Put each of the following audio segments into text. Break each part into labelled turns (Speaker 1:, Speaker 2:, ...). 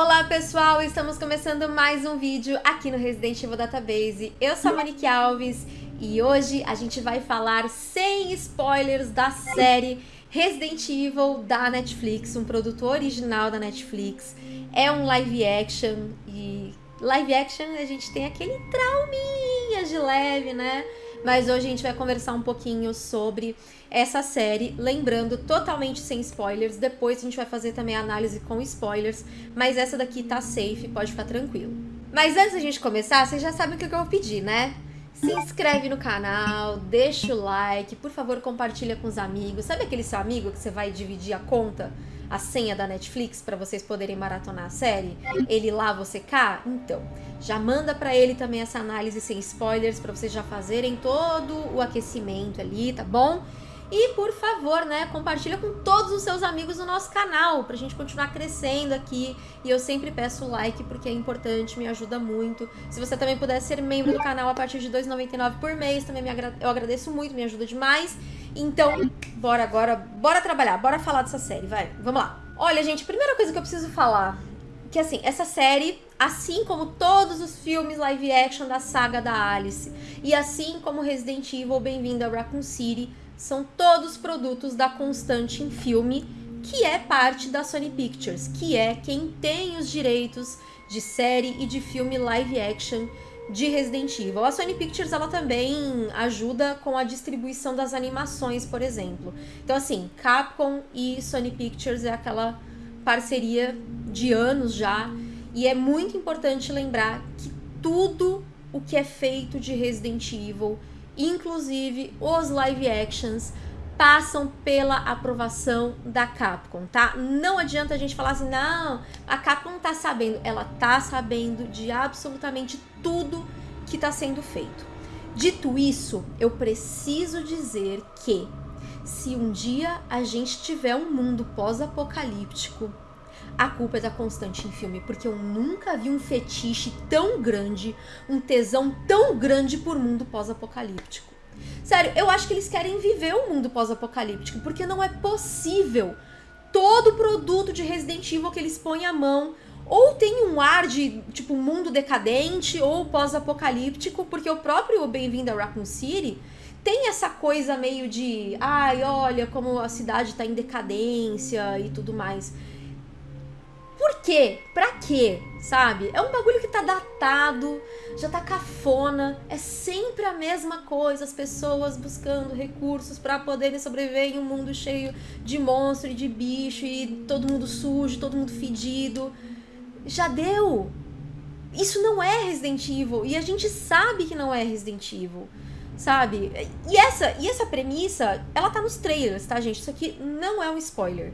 Speaker 1: Olá pessoal, estamos começando mais um vídeo aqui no Resident Evil Database. Eu sou a Monique Alves e hoje a gente vai falar sem spoilers da série Resident Evil da Netflix, um produto original da Netflix. É um live action e live action a gente tem aquele trauminha de leve, né? Mas hoje a gente vai conversar um pouquinho sobre essa série, lembrando totalmente sem spoilers. Depois a gente vai fazer também a análise com spoilers, mas essa daqui tá safe, pode ficar tranquilo. Mas antes da gente começar, vocês já sabem o que eu vou pedir, né? Se inscreve no canal, deixa o like, por favor compartilha com os amigos. Sabe aquele seu amigo que você vai dividir a conta, a senha da Netflix para vocês poderem maratonar a série? Ele lá, você cá? Então, já manda para ele também essa análise sem spoilers para vocês já fazerem todo o aquecimento ali, tá bom? E por favor, né, compartilha com todos os seus amigos no nosso canal, pra gente continuar crescendo aqui. E eu sempre peço o like porque é importante, me ajuda muito. Se você também puder ser membro do canal a partir de R$ 2,99 por mês, também me agra eu agradeço muito, me ajuda demais. Então, bora agora, bora trabalhar, bora falar dessa série, vai, vamos lá. Olha, gente, primeira coisa que eu preciso falar, que assim, essa série, assim como todos os filmes live action da saga da Alice, e assim como Resident Evil Bem-vindo a Raccoon City, são todos produtos da Constante em Filme, que é parte da Sony Pictures, que é quem tem os direitos de série e de filme live action de Resident Evil. A Sony Pictures ela também ajuda com a distribuição das animações, por exemplo. Então assim, Capcom e Sony Pictures é aquela parceria de anos já, e é muito importante lembrar que tudo o que é feito de Resident Evil inclusive os live actions passam pela aprovação da Capcom, tá? Não adianta a gente falar assim, não, a Capcom tá sabendo. Ela tá sabendo de absolutamente tudo que tá sendo feito. Dito isso, eu preciso dizer que se um dia a gente tiver um mundo pós-apocalíptico, a culpa é da Constante em filme, porque eu nunca vi um fetiche tão grande, um tesão tão grande por mundo pós-apocalíptico. Sério, eu acho que eles querem viver o um mundo pós-apocalíptico, porque não é possível todo produto de Resident Evil que eles põem à mão ou tem um ar de, tipo, mundo decadente ou pós-apocalíptico, porque o próprio Bem-vindo a Raccoon City tem essa coisa meio de, ai, olha como a cidade tá em decadência e tudo mais. Por quê? Pra quê? Sabe? É um bagulho que tá datado, já tá cafona, é sempre a mesma coisa, as pessoas buscando recursos para poderem sobreviver em um mundo cheio de monstro e de bicho e todo mundo sujo, todo mundo fedido. Já deu! Isso não é Resident Evil e a gente sabe que não é Resident Evil sabe? E essa, e essa premissa, ela tá nos trailers, tá, gente? Isso aqui não é um spoiler.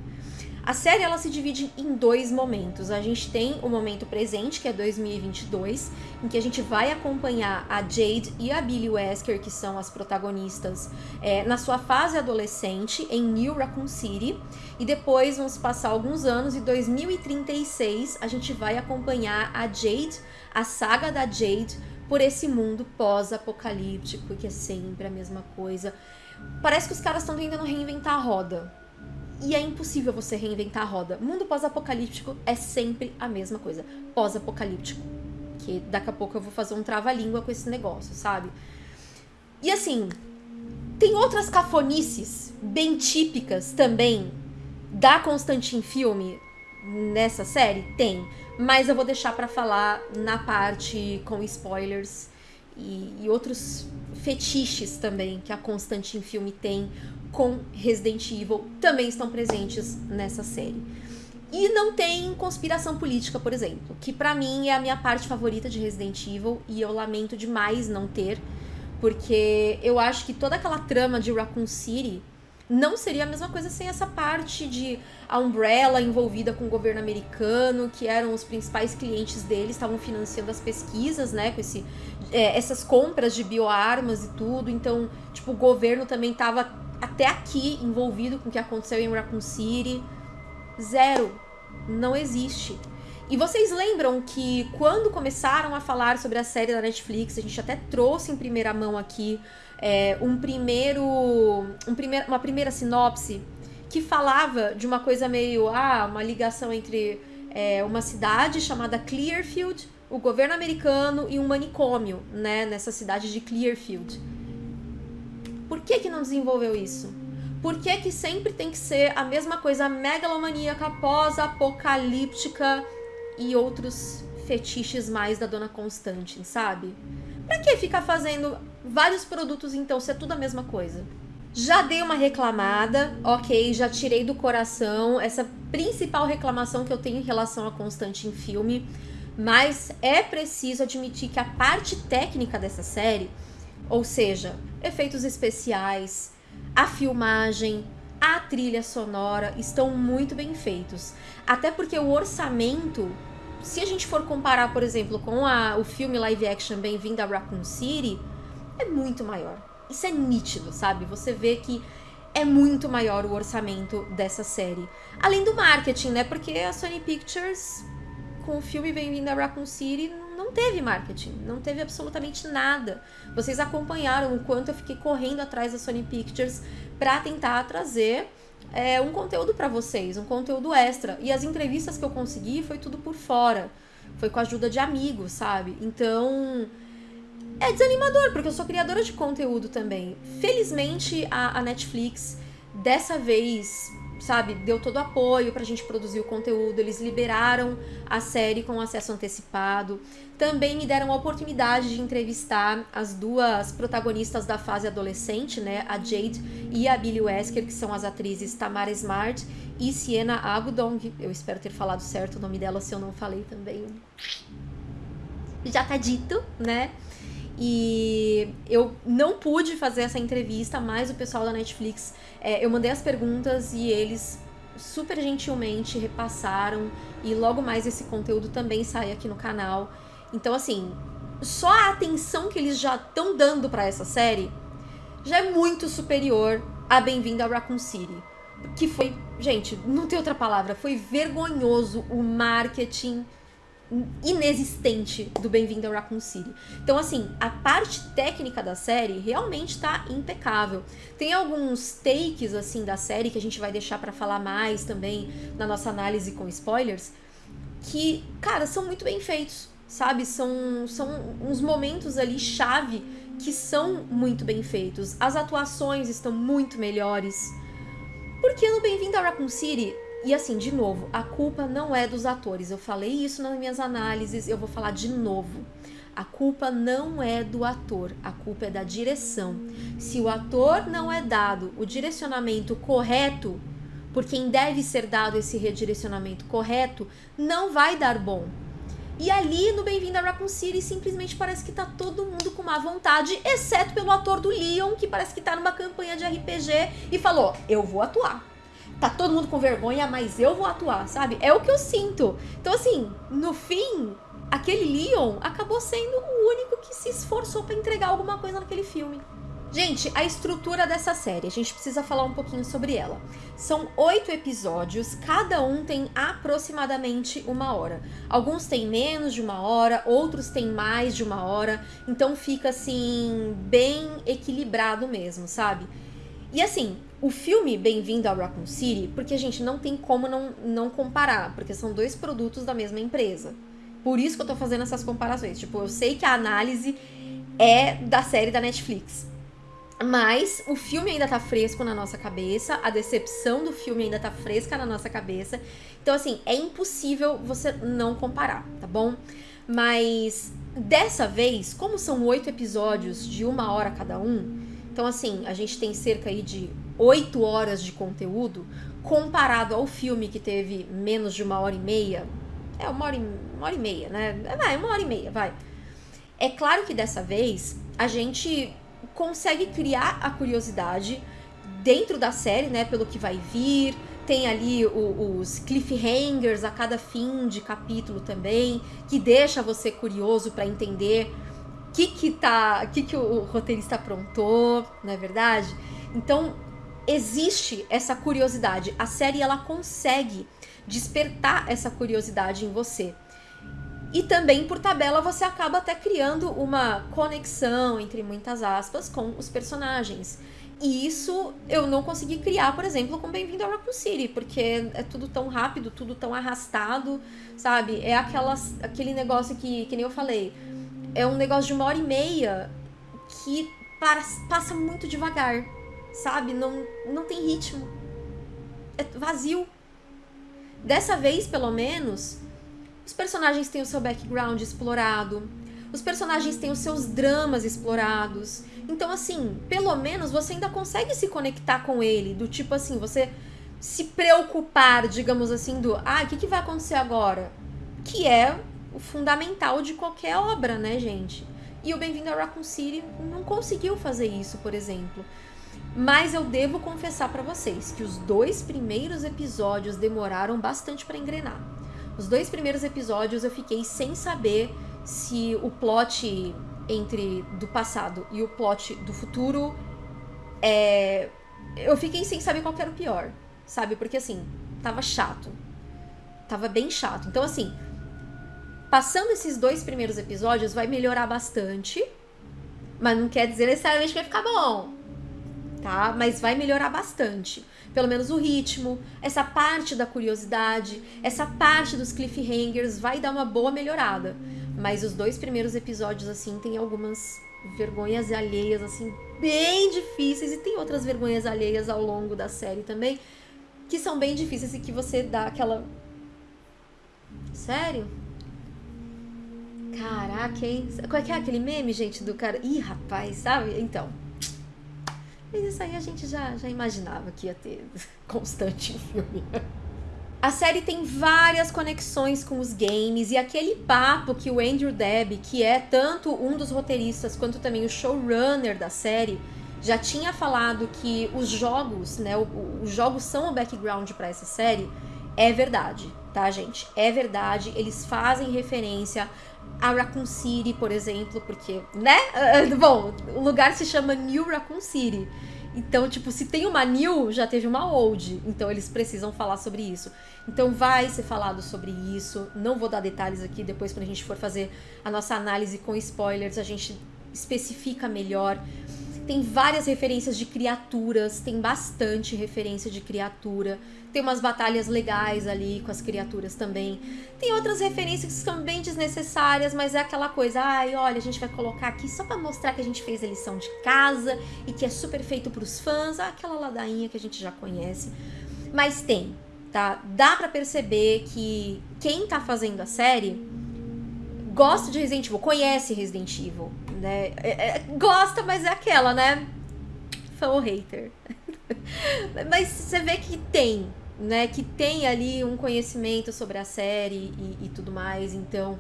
Speaker 1: A série ela se divide em dois momentos. A gente tem o momento presente, que é 2022, em que a gente vai acompanhar a Jade e a Billy Wesker, que são as protagonistas, é, na sua fase adolescente em New Raccoon City. E depois vão se passar alguns anos, e 2036 a gente vai acompanhar a Jade, a saga da Jade, por esse mundo pós-apocalíptico, que é sempre a mesma coisa. Parece que os caras estão tentando reinventar a roda e é impossível você reinventar a roda. Mundo pós-apocalíptico é sempre a mesma coisa. Pós-apocalíptico. Que daqui a pouco eu vou fazer um trava-língua com esse negócio, sabe? E assim, tem outras cafonices bem típicas também da Constantin Filme nessa série? Tem. Mas eu vou deixar para falar na parte com spoilers e, e outros fetiches também que a Constantin Filme tem com Resident Evil também estão presentes nessa série. E não tem conspiração política, por exemplo, que para mim é a minha parte favorita de Resident Evil e eu lamento demais não ter, porque eu acho que toda aquela trama de Raccoon City não seria a mesma coisa sem essa parte de a Umbrella envolvida com o governo americano, que eram os principais clientes deles, estavam financiando as pesquisas, né, com esse, é, essas compras de bioarmas e tudo. Então, tipo, o governo também estava até aqui envolvido com o que aconteceu em Raccoon City. Zero. Não existe. E vocês lembram que quando começaram a falar sobre a série da Netflix, a gente até trouxe em primeira mão aqui é, um primeiro, um primeir, uma primeira sinopse que falava de uma coisa meio, ah, uma ligação entre é, uma cidade chamada Clearfield, o governo americano e um manicômio, né, nessa cidade de Clearfield. Por que que não desenvolveu isso? Por que que sempre tem que ser a mesma coisa megalomaníaca, pós-apocalíptica e outros fetiches mais da Dona Constante, sabe? Pra que ficar fazendo vários produtos então, se é tudo a mesma coisa? Já dei uma reclamada, ok, já tirei do coração essa principal reclamação que eu tenho em relação a Constante em filme, mas é preciso admitir que a parte técnica dessa série, ou seja, efeitos especiais, a filmagem, a trilha sonora estão muito bem feitos. Até porque o orçamento se a gente for comparar, por exemplo, com a, o filme live action Bem-vindo a Raccoon City, é muito maior. Isso é nítido, sabe? Você vê que é muito maior o orçamento dessa série. Além do marketing, né? Porque a Sony Pictures, com o filme Bem-vindo a Raccoon City, não teve marketing, não teve absolutamente nada. Vocês acompanharam o quanto eu fiquei correndo atrás da Sony Pictures para tentar trazer é, um conteúdo para vocês, um conteúdo extra. E as entrevistas que eu consegui foi tudo por fora. Foi com a ajuda de amigos, sabe? Então. É desanimador, porque eu sou criadora de conteúdo também. Felizmente, a, a Netflix, dessa vez, sabe, deu todo o apoio pra gente produzir o conteúdo, eles liberaram a série com acesso antecipado. Também me deram a oportunidade de entrevistar as duas protagonistas da fase adolescente, né, a Jade e a Billy Wesker, que são as atrizes Tamara Smart e Sienna Agudong. Eu espero ter falado certo o nome dela, se eu não falei também. Já tá dito, né? E eu não pude fazer essa entrevista, mas o pessoal da Netflix, é, eu mandei as perguntas e eles super gentilmente repassaram. E logo mais esse conteúdo também sai aqui no canal. Então, assim, só a atenção que eles já estão dando para essa série já é muito superior a Bem-vindo a Raccoon City. Que foi, gente, não tem outra palavra, foi vergonhoso o marketing inexistente do Bem-vindo a Raccoon City. Então, assim, a parte técnica da série realmente tá impecável. Tem alguns takes, assim, da série que a gente vai deixar para falar mais também na nossa análise com spoilers, que, cara, são muito bem feitos, sabe? São, são uns momentos ali chave que são muito bem feitos. As atuações estão muito melhores. Porque no Bem-vindo a Raccoon City, e assim, de novo, a culpa não é dos atores. Eu falei isso nas minhas análises, eu vou falar de novo. A culpa não é do ator, a culpa é da direção. Se o ator não é dado o direcionamento correto, por quem deve ser dado esse redirecionamento correto, não vai dar bom. E ali no Bem-vindo a Raccoon City simplesmente parece que tá todo mundo com má vontade, exceto pelo ator do Leon, que parece que tá numa campanha de RPG e falou: Eu vou atuar tá todo mundo com vergonha, mas eu vou atuar, sabe? É o que eu sinto. Então, assim, no fim, aquele Leon acabou sendo o único que se esforçou para entregar alguma coisa naquele filme. Gente, a estrutura dessa série, a gente precisa falar um pouquinho sobre ela. São oito episódios, cada um tem aproximadamente uma hora. Alguns têm menos de uma hora, outros têm mais de uma hora, então fica assim, bem equilibrado mesmo, sabe? E assim, o filme Bem-vindo a Raccoon City, porque a gente não tem como não, não comparar, porque são dois produtos da mesma empresa. Por isso que eu tô fazendo essas comparações. Tipo, eu sei que a análise é da série da Netflix. Mas o filme ainda tá fresco na nossa cabeça, a decepção do filme ainda tá fresca na nossa cabeça. Então, assim, é impossível você não comparar, tá bom? Mas dessa vez, como são oito episódios de uma hora cada um, então, assim, a gente tem cerca aí de oito horas de conteúdo, comparado ao filme que teve menos de uma hora e meia. É, uma hora e, uma hora e meia, né? É, vai, uma hora e meia, vai. É claro que dessa vez a gente consegue criar a curiosidade dentro da série, né? Pelo que vai vir. Tem ali o, os cliffhangers a cada fim de capítulo também, que deixa você curioso para entender que que tá, que que o roteirista aprontou, não é verdade? Então, existe essa curiosidade. A série ela consegue despertar essa curiosidade em você. E também por tabela você acaba até criando uma conexão entre muitas aspas com os personagens. E isso eu não consegui criar, por exemplo, com Bem-vindo a Raccoon City, porque é tudo tão rápido, tudo tão arrastado, sabe? É aquelas, aquele negócio que, que nem eu falei, é um negócio de uma hora e meia que passa muito devagar, sabe? Não, não tem ritmo. É vazio. Dessa vez, pelo menos, os personagens têm o seu background explorado, os personagens têm os seus dramas explorados. Então, assim, pelo menos você ainda consegue se conectar com ele, do tipo assim, você se preocupar, digamos assim, do ah, o que, que vai acontecer agora? Que é o fundamental de qualquer obra, né, gente? E o Bem-vindo a Raccoon City não conseguiu fazer isso, por exemplo. Mas eu devo confessar para vocês que os dois primeiros episódios demoraram bastante para engrenar. Os dois primeiros episódios eu fiquei sem saber se o plot entre do passado e o plot do futuro é. Eu fiquei sem saber qual era o pior, sabe? Porque assim, tava chato. Tava bem chato. Então, assim, passando esses dois primeiros episódios, vai melhorar bastante. Mas não quer dizer necessariamente que vai ficar bom. Tá? Mas vai melhorar bastante pelo menos o ritmo, essa parte da curiosidade, essa parte dos cliffhangers vai dar uma boa melhorada. Mas os dois primeiros episódios, assim, tem algumas vergonhas alheias, assim, bem difíceis, e tem outras vergonhas alheias ao longo da série também, que são bem difíceis e que você dá aquela. Sério? Caraca, hein? Qual é que é aquele meme, gente, do cara? Ih, rapaz, sabe? Então. Mas isso aí a gente já, já imaginava que ia ter constante em filme. A série tem várias conexões com os games e aquele papo que o Andrew Deb, que é tanto um dos roteiristas quanto também o showrunner da série, já tinha falado que os jogos, né, os jogos são o background para essa série, é verdade, tá, gente? É verdade, eles fazem referência a Raccoon City, por exemplo, porque, né? Bom, o lugar se chama New Raccoon City. Então, tipo, se tem uma new, já teve uma old. Então, eles precisam falar sobre isso. Então, vai ser falado sobre isso. Não vou dar detalhes aqui. Depois, quando a gente for fazer a nossa análise com spoilers, a gente especifica melhor. Tem várias referências de criaturas, tem bastante referência de criatura. Tem umas batalhas legais ali com as criaturas também. Tem outras referências que são bem desnecessárias, mas é aquela coisa, ai, olha, a gente vai colocar aqui só para mostrar que a gente fez a lição de casa e que é super feito pros fãs, aquela ladainha que a gente já conhece. Mas tem, tá? Dá para perceber que quem tá fazendo a série gosta de Resident Evil, conhece Resident Evil, né? É, é, gosta, mas é aquela, né? Fã ou hater. mas você vê que tem, né? Que tem ali um conhecimento sobre a série e, e tudo mais, então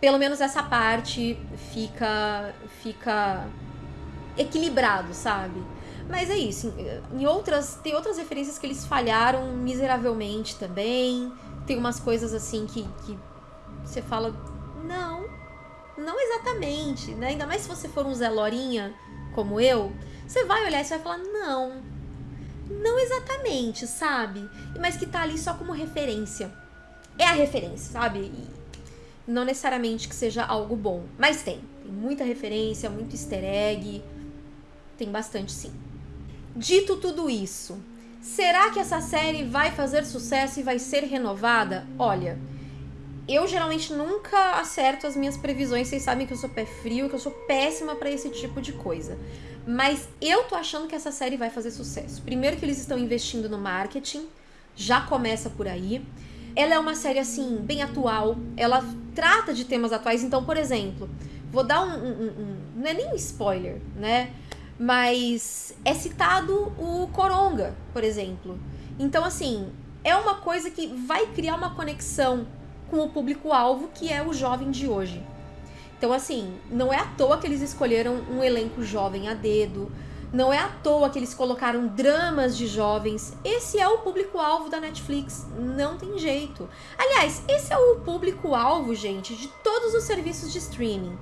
Speaker 1: pelo menos essa parte fica fica equilibrado, sabe? Mas é isso. Em outras tem outras referências que eles falharam miseravelmente também. Tem umas coisas assim que, que você fala não, não exatamente, né? Ainda mais se você for um Zé Lorinha, como eu, você vai olhar e você vai falar, não, não exatamente, sabe? Mas que tá ali só como referência. É a referência, sabe? E não necessariamente que seja algo bom, mas tem. Tem muita referência, muito easter egg, tem bastante sim. Dito tudo isso, será que essa série vai fazer sucesso e vai ser renovada? Olha, eu geralmente nunca acerto as minhas previsões. Vocês sabem que eu sou pé frio, que eu sou péssima para esse tipo de coisa. Mas eu tô achando que essa série vai fazer sucesso. Primeiro que eles estão investindo no marketing, já começa por aí. Ela é uma série assim bem atual. Ela trata de temas atuais. Então, por exemplo, vou dar um, um, um não é nem um spoiler, né? Mas é citado o Coronga, por exemplo. Então, assim, é uma coisa que vai criar uma conexão com o público-alvo que é o jovem de hoje. Então, assim, não é à toa que eles escolheram um elenco jovem a dedo, não é à toa que eles colocaram dramas de jovens. Esse é o público-alvo da Netflix, não tem jeito. Aliás, esse é o público-alvo, gente, de todos os serviços de streaming.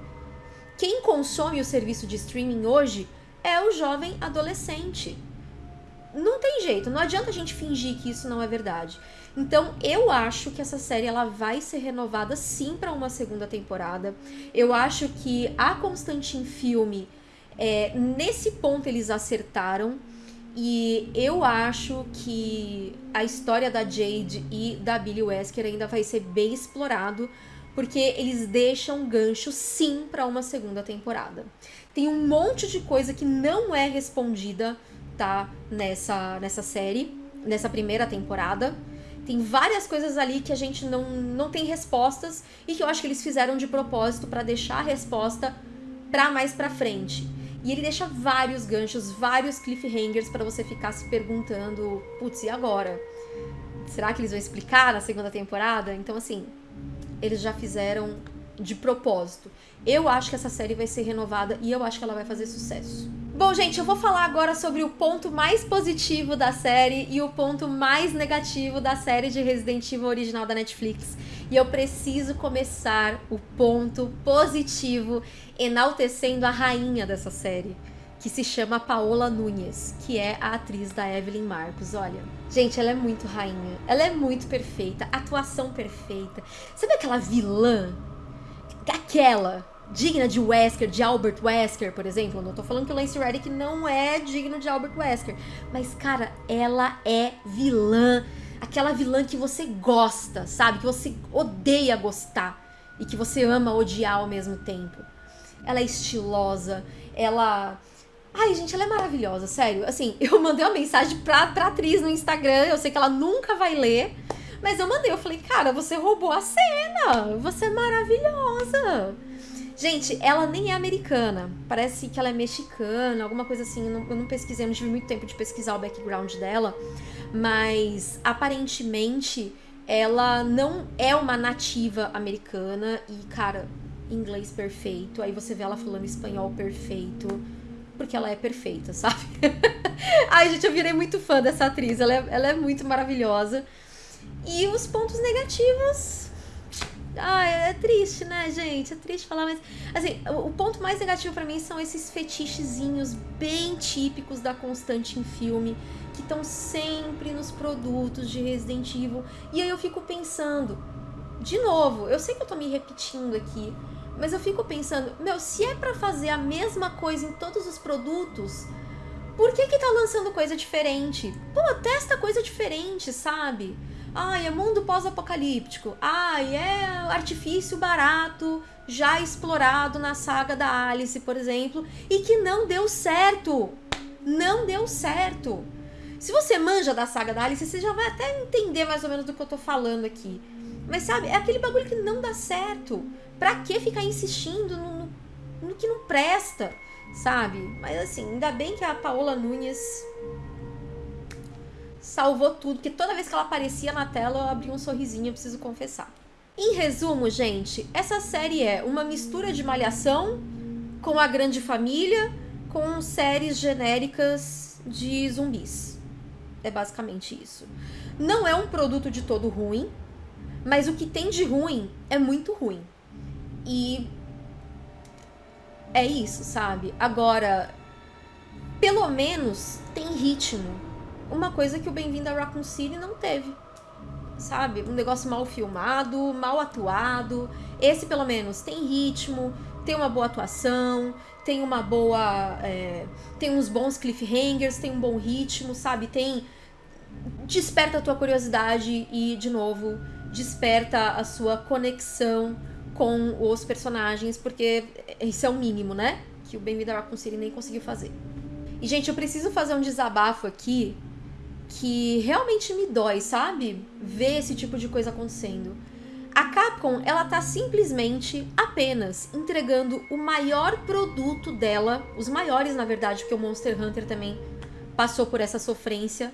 Speaker 1: Quem consome o serviço de streaming hoje é o jovem adolescente. Não tem jeito, não adianta a gente fingir que isso não é verdade. Então, eu acho que essa série ela vai ser renovada sim para uma segunda temporada. Eu acho que a Constantine Filme É, nesse ponto eles acertaram. E eu acho que a história da Jade e da Billy Wesker ainda vai ser bem explorado, porque eles deixam gancho sim para uma segunda temporada. Tem um monte de coisa que não é respondida, tá, nessa nessa série, nessa primeira temporada. Tem várias coisas ali que a gente não, não tem respostas e que eu acho que eles fizeram de propósito para deixar a resposta para mais para frente. E ele deixa vários ganchos, vários cliffhangers para você ficar se perguntando, putz, e agora? Será que eles vão explicar na segunda temporada? Então, assim, eles já fizeram de propósito. Eu acho que essa série vai ser renovada e eu acho que ela vai fazer sucesso. Bom, gente, eu vou falar agora sobre o ponto mais positivo da série e o ponto mais negativo da série de Resident Evil original da Netflix. E eu preciso começar o ponto positivo enaltecendo a rainha dessa série, que se chama Paola Nunes, que é a atriz da Evelyn Marcos. Olha, gente, ela é muito rainha, ela é muito perfeita, atuação perfeita. Sabe aquela vilã? Aquela digna de Wesker, de Albert Wesker, por exemplo. Não tô falando que o Lance Reddick não é digno de Albert Wesker. Mas, cara, ela é vilã. Aquela vilã que você gosta, sabe? Que você odeia gostar. E que você ama odiar ao mesmo tempo. Ela é estilosa, ela... Ai, gente, ela é maravilhosa, sério. Assim, eu mandei uma mensagem pra, pra atriz no Instagram, eu sei que ela nunca vai ler, mas eu mandei, eu falei, cara, você roubou a cena, você é maravilhosa. Gente, ela nem é americana. Parece que ela é mexicana, alguma coisa assim. Eu não, eu não pesquisei, não tive muito tempo de pesquisar o background dela. Mas aparentemente ela não é uma nativa americana. E, cara, inglês perfeito. Aí você vê ela falando espanhol perfeito. Porque ela é perfeita, sabe? Ai, gente, eu virei muito fã dessa atriz. Ela é, ela é muito maravilhosa. E os pontos negativos ah, é triste, né, gente? É triste falar, mas. Assim, o, ponto mais negativo para mim são esses fetichezinhos bem típicos da Constante em filme, que estão sempre nos produtos de Resident Evil. E aí eu fico pensando, de novo, eu sei que eu tô me repetindo aqui, mas eu fico pensando, meu, se é para fazer a mesma coisa em todos os produtos, por que que tá lançando coisa diferente? Pô, testa coisa diferente, sabe? Ai, é mundo pós-apocalíptico. Ai, é artifício barato, já explorado na saga da Alice, por exemplo, e que não deu certo. Não deu certo. Se você manja da saga da Alice, você já vai até entender mais ou menos do que eu tô falando aqui. Mas sabe, é aquele bagulho que não dá certo. Pra que ficar insistindo no, no, no que não presta, sabe? Mas assim, ainda bem que a Paola Nunes salvou tudo, porque toda vez que ela aparecia na tela eu abria um sorrisinho, eu preciso confessar. Em resumo, gente, essa série é uma mistura de malhação com a grande família, com séries genéricas de zumbis. É basicamente isso. Não é um produto de todo ruim, mas o que tem de ruim é muito ruim. E é isso, sabe? Agora, pelo menos tem ritmo uma coisa que o Bem-vindo a Raccoon City não teve. Sabe? Um negócio mal filmado, mal atuado. Esse, pelo menos, tem ritmo, tem uma boa atuação, tem uma boa. É, tem uns bons cliffhangers, tem um bom ritmo, sabe? Tem. Desperta a tua curiosidade e, de novo, desperta a sua conexão com os personagens, porque isso é o mínimo, né? Que o Bem-vindo a Raccoon City nem conseguiu fazer. E, gente, eu preciso fazer um desabafo aqui que realmente me dói, sabe? Ver esse tipo de coisa acontecendo. A Capcom, ela tá simplesmente apenas entregando o maior produto dela, os maiores na verdade, porque o Monster Hunter também passou por essa sofrência,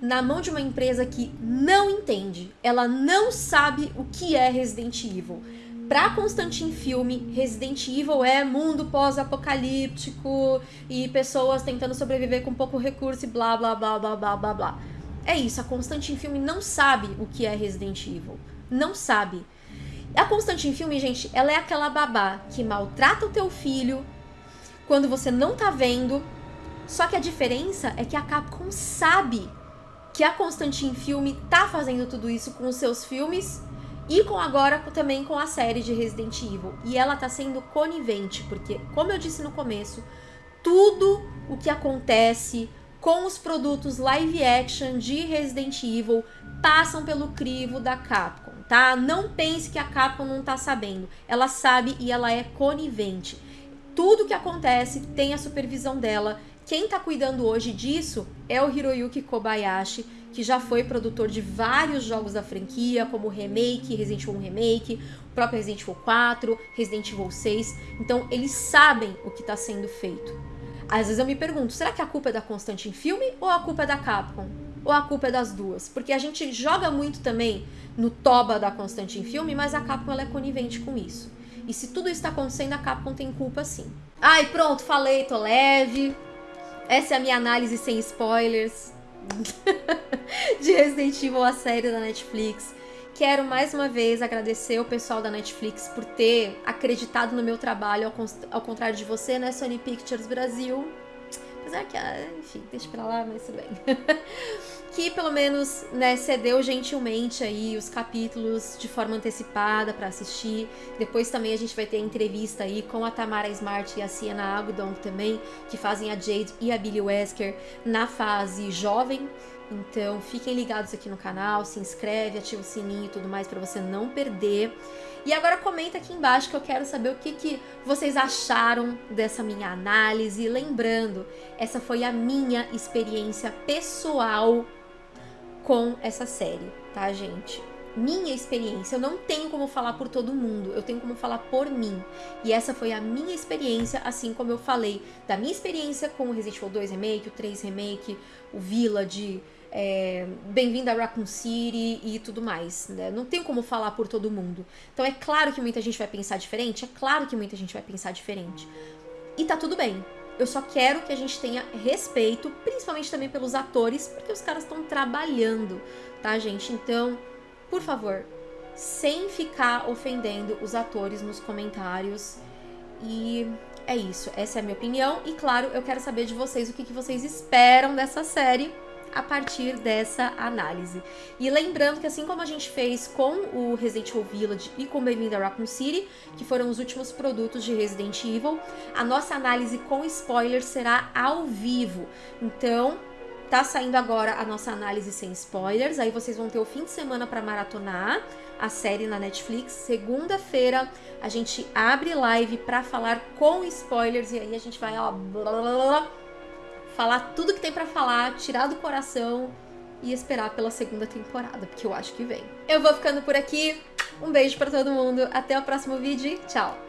Speaker 1: na mão de uma empresa que não entende, ela não sabe o que é Resident Evil. Pra Constantine Filme, Resident Evil é mundo pós-apocalíptico e pessoas tentando sobreviver com pouco recurso e blá blá blá blá blá blá blá. É isso, a Constantine Filme não sabe o que é Resident Evil. Não sabe. A Constantine Filme, gente, ela é aquela babá que maltrata o teu filho quando você não tá vendo. Só que a diferença é que a Capcom sabe que a Constantine Filme tá fazendo tudo isso com os seus filmes e com agora também com a série de Resident Evil. E ela tá sendo conivente, porque, como eu disse no começo, tudo o que acontece com os produtos live action de Resident Evil passam pelo crivo da Capcom, tá? Não pense que a Capcom não tá sabendo. Ela sabe e ela é conivente. Tudo que acontece tem a supervisão dela. Quem tá cuidando hoje disso é o Hiroyuki Kobayashi, que já foi produtor de vários jogos da franquia, como Remake, Resident Evil Remake, o próprio Resident Evil 4, Resident Evil 6. Então, eles sabem o que está sendo feito. Às vezes eu me pergunto, será que a culpa é da Constante em filme ou a culpa é da Capcom? Ou a culpa é das duas? Porque a gente joga muito também no toba da Constante em filme, mas a Capcom ela é conivente com isso. E se tudo isso está acontecendo, a Capcom tem culpa sim. Ai, pronto, falei, tô leve. Essa é a minha análise sem spoilers de Resident Evil, a série da Netflix. Quero mais uma vez agradecer o pessoal da Netflix por ter acreditado no meu trabalho, ao, ao contrário de você, né, Sony Pictures Brasil. Apesar que, ah, enfim, deixa pra lá, mas tudo bem. que pelo menos, né, cedeu gentilmente aí os capítulos de forma antecipada para assistir. Depois também a gente vai ter entrevista aí com a Tamara Smart e a Sienna Agudon também, que fazem a Jade e a Billy Wesker na fase jovem, então fiquem ligados aqui no canal, se inscreve, ativa o sininho e tudo mais para você não perder. E agora comenta aqui embaixo que eu quero saber o que, que vocês acharam dessa minha análise. Lembrando, essa foi a minha experiência pessoal com essa série, tá, gente? Minha experiência, eu não tenho como falar por todo mundo, eu tenho como falar por mim. E essa foi a minha experiência, assim como eu falei da minha experiência com o Resident Evil 2 Remake, o 3 Remake, o Village, é, bem-vindo a Raccoon City e tudo mais, né? Não tem como falar por todo mundo. Então é claro que muita gente vai pensar diferente, é claro que muita gente vai pensar diferente. E tá tudo bem. Eu só quero que a gente tenha respeito, principalmente também pelos atores, porque os caras estão trabalhando, tá, gente? Então, por favor, sem ficar ofendendo os atores nos comentários. E é isso, essa é a minha opinião. E claro, eu quero saber de vocês o que, que vocês esperam dessa série a partir dessa análise. E lembrando que assim como a gente fez com o Resident Evil Village e com Bem-vindo a Raccoon City, que foram os últimos produtos de Resident Evil, a nossa análise com spoilers será ao vivo. Então, tá saindo agora a nossa análise sem spoilers, aí vocês vão ter o fim de semana para maratonar a série na Netflix. Segunda-feira a gente abre live para falar com spoilers e aí a gente vai ó, blá, blá, blá, falar tudo que tem para falar, tirar do coração e esperar pela segunda temporada, porque eu acho que vem. Eu vou ficando por aqui. Um beijo para todo mundo, até o próximo vídeo tchau!